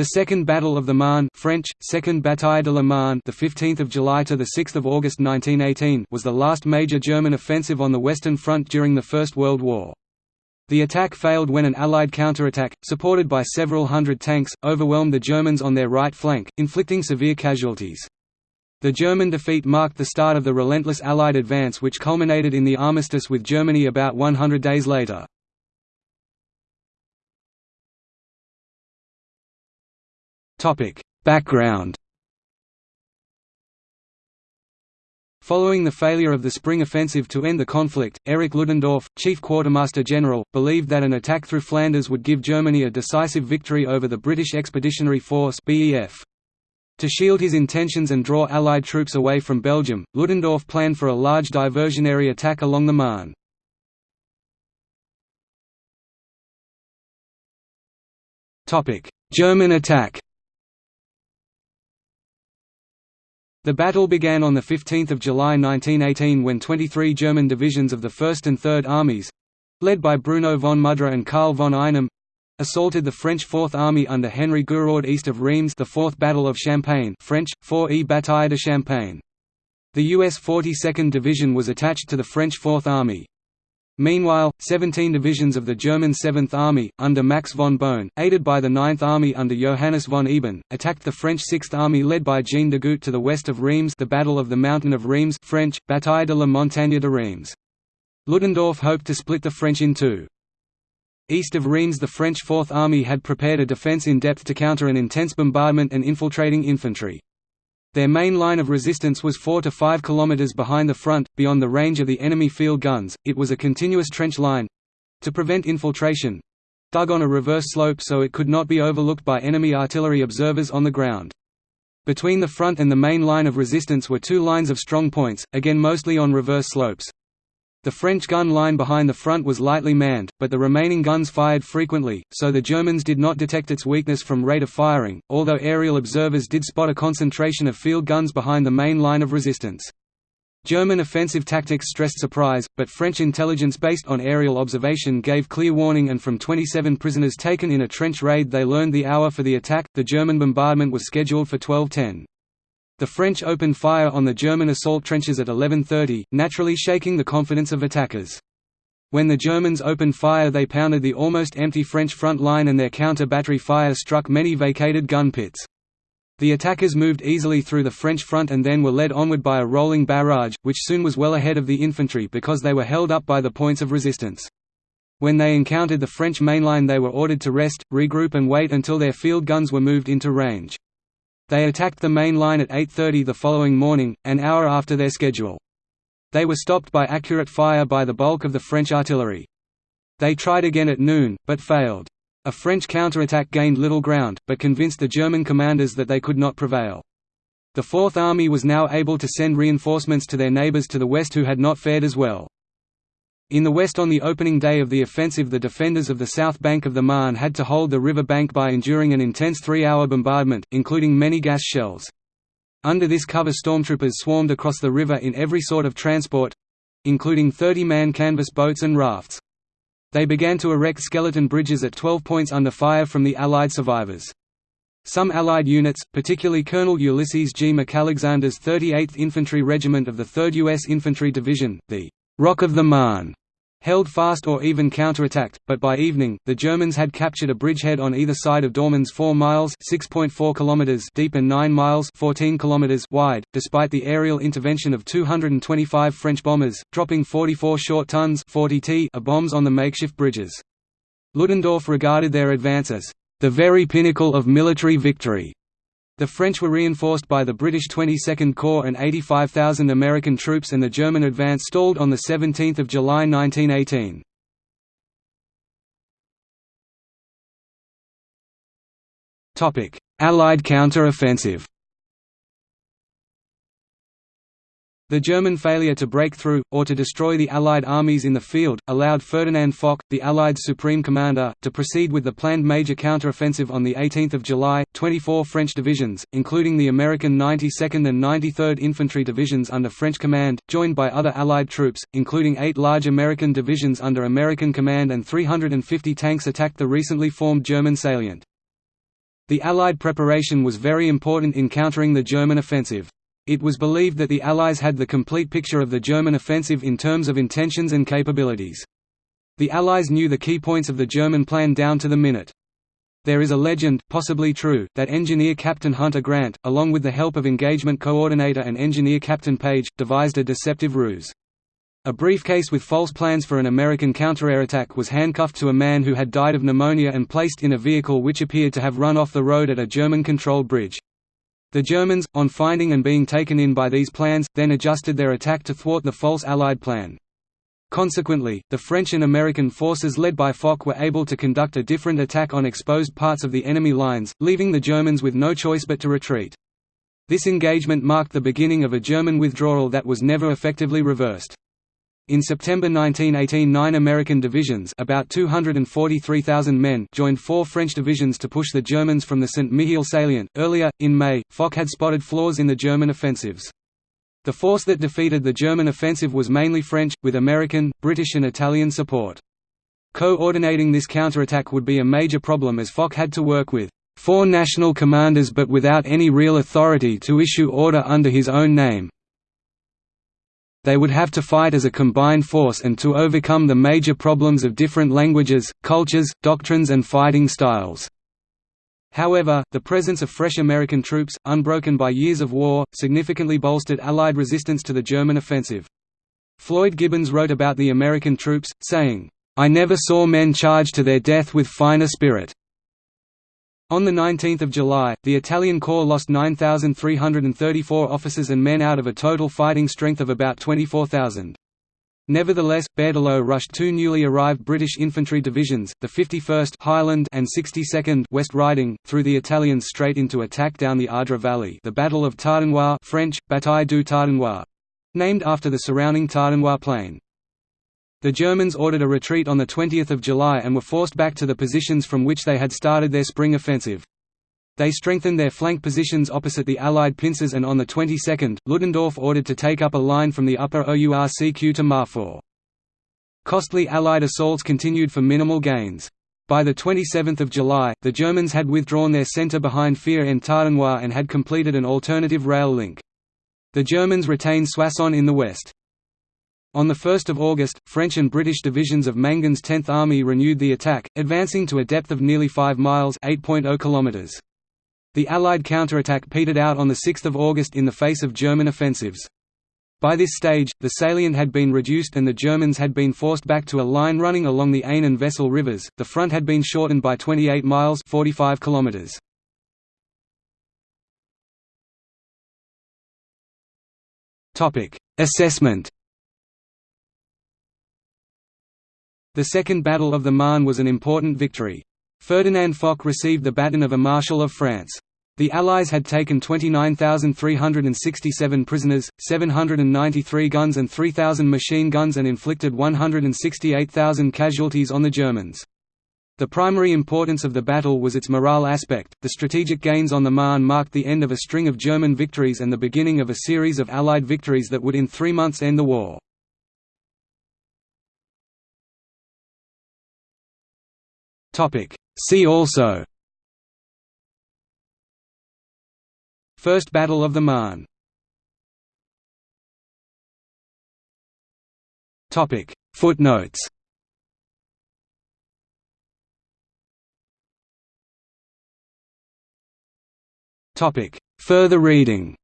The Second Battle of the Marne French, Second Bataille de la Marne the 15th of July to the 6th of August 1918 was the last major German offensive on the Western Front during the First World War. The attack failed when an Allied counterattack, supported by several hundred tanks, overwhelmed the Germans on their right flank, inflicting severe casualties. The German defeat marked the start of the relentless Allied advance which culminated in the armistice with Germany about 100 days later. Background Following the failure of the Spring Offensive to end the conflict, Erich Ludendorff, chief quartermaster general, believed that an attack through Flanders would give Germany a decisive victory over the British Expeditionary Force BEF. To shield his intentions and draw Allied troops away from Belgium, Ludendorff planned for a large diversionary attack along the Marne. German attack The battle began on 15 July 1918 when 23 German divisions of the 1st and 3rd Armies—led by Bruno von Mudra and Karl von Einem—assaulted the French Fourth Army under Henry Gouraud east of Reims the Fourth Battle of Champagne French, 4e Bataille de Champagne. The US 42nd Division was attached to the French Fourth Army. Meanwhile, 17 divisions of the German Seventh Army, under Max von Boehn, aided by the 9th Army under Johannes von Eben, attacked the French Sixth Army led by Jean Degoutte to the west of Reims the Battle of the Mountain of Reims French, Bataille de la Montagne de Reims. Ludendorff hoped to split the French in two. East of Reims the French Fourth Army had prepared a defence in depth to counter an intense bombardment and infiltrating infantry. Their main line of resistance was 4 to 5 km behind the front, beyond the range of the enemy field guns. It was a continuous trench line to prevent infiltration dug on a reverse slope so it could not be overlooked by enemy artillery observers on the ground. Between the front and the main line of resistance were two lines of strong points, again mostly on reverse slopes. The French gun line behind the front was lightly manned, but the remaining guns fired frequently, so the Germans did not detect its weakness from rate of firing, although aerial observers did spot a concentration of field guns behind the main line of resistance. German offensive tactics stressed surprise, but French intelligence based on aerial observation gave clear warning and from 27 prisoners taken in a trench raid they learned the hour for the attack. The German bombardment was scheduled for 1210. The French opened fire on the German assault trenches at 11.30, naturally shaking the confidence of attackers. When the Germans opened fire they pounded the almost empty French front line and their counter-battery fire struck many vacated gun pits. The attackers moved easily through the French front and then were led onward by a rolling barrage, which soon was well ahead of the infantry because they were held up by the points of resistance. When they encountered the French mainline they were ordered to rest, regroup and wait until their field guns were moved into range. They attacked the main line at 8.30 the following morning, an hour after their schedule. They were stopped by accurate fire by the bulk of the French artillery. They tried again at noon, but failed. A French counterattack gained little ground, but convinced the German commanders that they could not prevail. The Fourth Army was now able to send reinforcements to their neighbours to the west who had not fared as well. In the west on the opening day of the offensive the defenders of the south bank of the Marne had to hold the river bank by enduring an intense three-hour bombardment, including many gas shells. Under this cover stormtroopers swarmed across the river in every sort of transport—including 30-man canvas boats and rafts. They began to erect skeleton bridges at 12 points under fire from the Allied survivors. Some Allied units, particularly Colonel Ulysses G. McAlexander's 38th Infantry Regiment of the 3rd U.S. Infantry Division, the Rock of the Marne, held fast or even counterattacked, but by evening, the Germans had captured a bridgehead on either side of Dormans 4 miles (6.4 kilometers) deep and 9 miles (14 kilometers) wide, despite the aerial intervention of 225 French bombers, dropping 44 short tons 40 t of bombs on the makeshift bridges. Ludendorff regarded their advance as the very pinnacle of military victory. The French were reinforced by the British 22nd Corps and 85,000 American troops and the German advance stalled on 17 July 1918. Allied counter-offensive The German failure to break through, or to destroy the Allied armies in the field, allowed Ferdinand Foch, the Allied Supreme Commander, to proceed with the planned major counteroffensive on 18 July. 24 French divisions, including the American 92nd and 93rd Infantry Divisions under French command, joined by other Allied troops, including eight large American divisions under American command and 350 tanks attacked the recently formed German salient. The Allied preparation was very important in countering the German offensive. It was believed that the Allies had the complete picture of the German offensive in terms of intentions and capabilities. The Allies knew the key points of the German plan down to the minute. There is a legend, possibly true, that engineer Captain Hunter Grant, along with the help of engagement coordinator and engineer Captain Page, devised a deceptive ruse. A briefcase with false plans for an American counterattack was handcuffed to a man who had died of pneumonia and placed in a vehicle which appeared to have run off the road at a German-controlled bridge. The Germans, on finding and being taken in by these plans, then adjusted their attack to thwart the false Allied plan. Consequently, the French and American forces led by Foch were able to conduct a different attack on exposed parts of the enemy lines, leaving the Germans with no choice but to retreat. This engagement marked the beginning of a German withdrawal that was never effectively reversed. In September 1918 nine American divisions about 243,000 men joined four French divisions to push the Germans from the Saint-Mihiel salient. Earlier, in May, Foch had spotted flaws in the German offensives. The force that defeated the German offensive was mainly French, with American, British and Italian support. Coordinating this counterattack would be a major problem as Foch had to work with four national commanders but without any real authority to issue order under his own name, they would have to fight as a combined force and to overcome the major problems of different languages, cultures, doctrines and fighting styles. However, the presence of fresh American troops, unbroken by years of war, significantly bolstered Allied resistance to the German offensive. Floyd Gibbons wrote about the American troops, saying, "...I never saw men charge to their death with finer spirit." On 19 July, the Italian Corps lost 9,334 officers and men out of a total fighting strength of about 24,000. Nevertheless, Berthelot rushed two newly arrived British infantry divisions, the 51st Highland and 62nd West Riding, through the Italians straight into attack down the Ardres Valley the Battle of Tardenois French, Bataille du Tardenois. Named after the surrounding Tardenois plain. The Germans ordered a retreat on 20 July and were forced back to the positions from which they had started their spring offensive. They strengthened their flank positions opposite the Allied pincers and on the 22nd, Ludendorff ordered to take up a line from the upper Ourcq to Marfaux. Costly Allied assaults continued for minimal gains. By 27 July, the Germans had withdrawn their centre behind Fère-en-Tardenois and had completed an alternative rail link. The Germans retained Soissons in the west. On 1 August, French and British divisions of Mangin's 10th Army renewed the attack, advancing to a depth of nearly 5 miles km). The Allied counterattack petered out on 6 August in the face of German offensives. By this stage, the salient had been reduced and the Germans had been forced back to a line running along the Aisne and Vesle rivers. The front had been shortened by 28 miles (45 kilometers). Topic: Assessment The Second Battle of the Marne was an important victory. Ferdinand Foch received the baton of a Marshal of France. The Allies had taken 29,367 prisoners, 793 guns and 3,000 machine guns and inflicted 168,000 casualties on the Germans. The primary importance of the battle was its morale aspect. The strategic gains on the Marne marked the end of a string of German victories and the beginning of a series of Allied victories that would in three months end the war. Topic. See also First Battle of the Marne Topic. Footnotes Topic. Further reading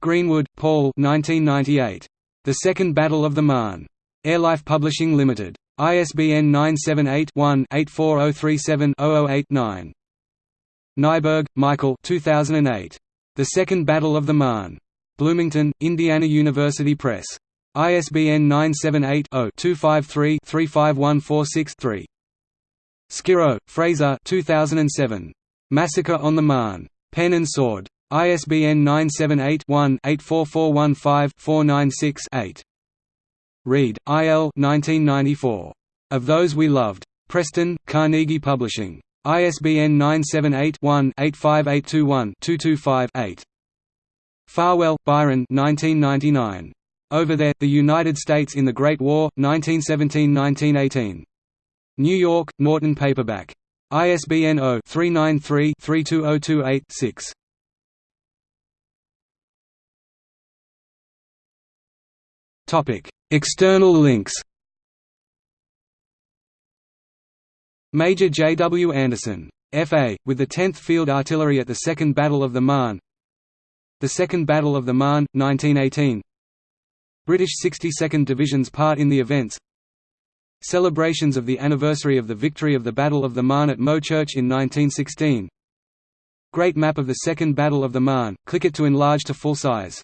Greenwood, Paul 1998. The Second Battle of the Marne. Airlife Publishing Limited. ISBN 978-1-84037-008-9. Neiberg, Michael 2008. The Second Battle of the Marne. Bloomington, Indiana University Press. ISBN 978-0-253-35146-3. Skirrow, Fraser 2007. Massacre on the Marne. Pen and Sword. ISBN 978 one 84415 496 8 Reid, I. L. 1994. Of Those We Loved. Preston, Carnegie Publishing. ISBN 978-1-85821-225-8. Farwell, Byron 1999. Over There, The United States in the Great War, 1917–1918. New York, Norton Paperback. ISBN 0-393-32028-6. External links Major J. W. Anderson. F.A., with the 10th Field Artillery at the Second Battle of the Marne The Second Battle of the Marne, 1918 British 62nd Division's part in the events Celebrations of the anniversary of the victory of the Battle of the Marne at Meaux Church in 1916 Great map of the Second Battle of the Marne, click it to enlarge to full size